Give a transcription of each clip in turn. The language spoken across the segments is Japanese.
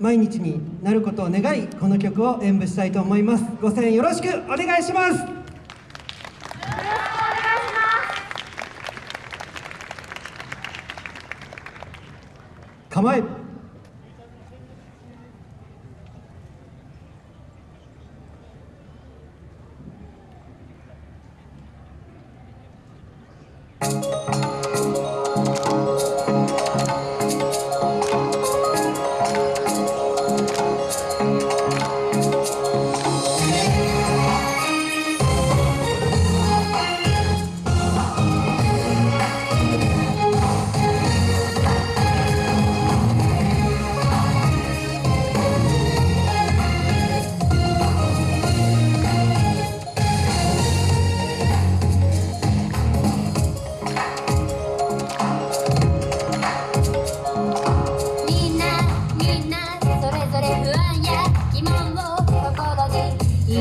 毎日になることを願いこの曲を演舞したいと思います。ご声援よろしくお願いします。よお願いします。構え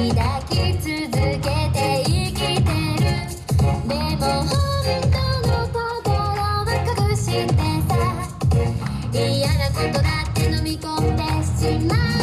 抱き続けて生きてる。でも本当の隠してさ。嫌なことだって飲み込んでしまう。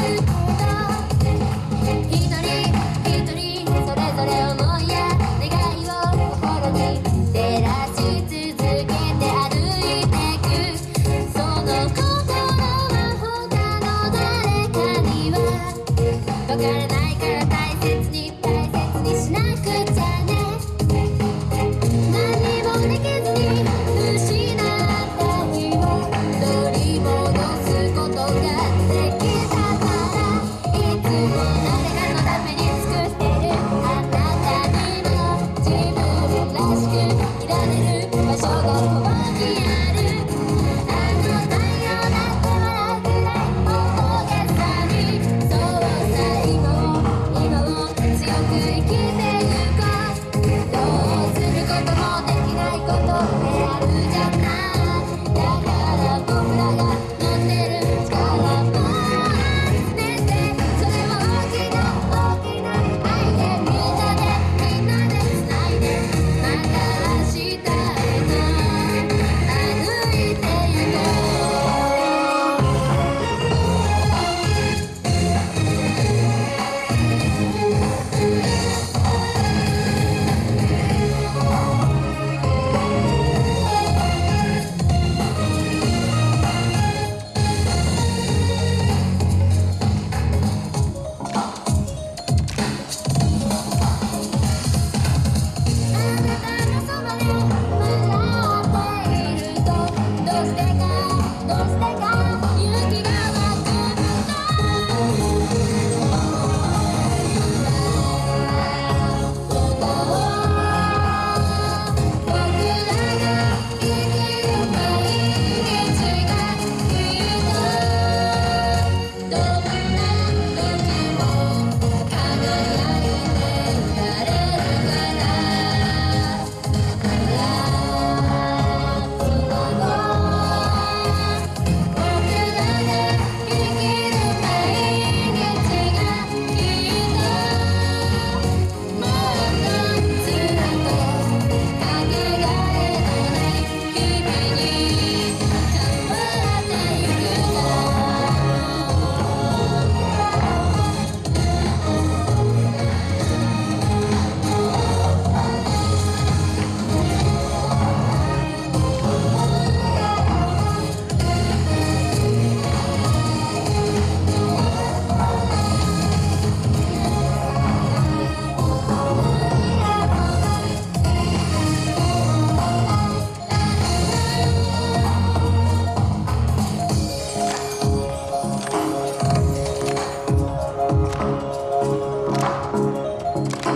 like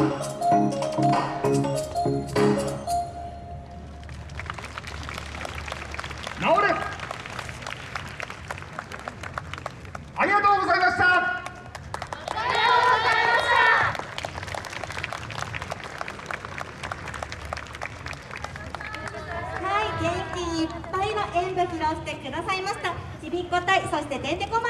ありがとうございましたありがとうございました。はい元気いっぱいの演舞披露してくださいました。ちびっこ隊そしててんてこまい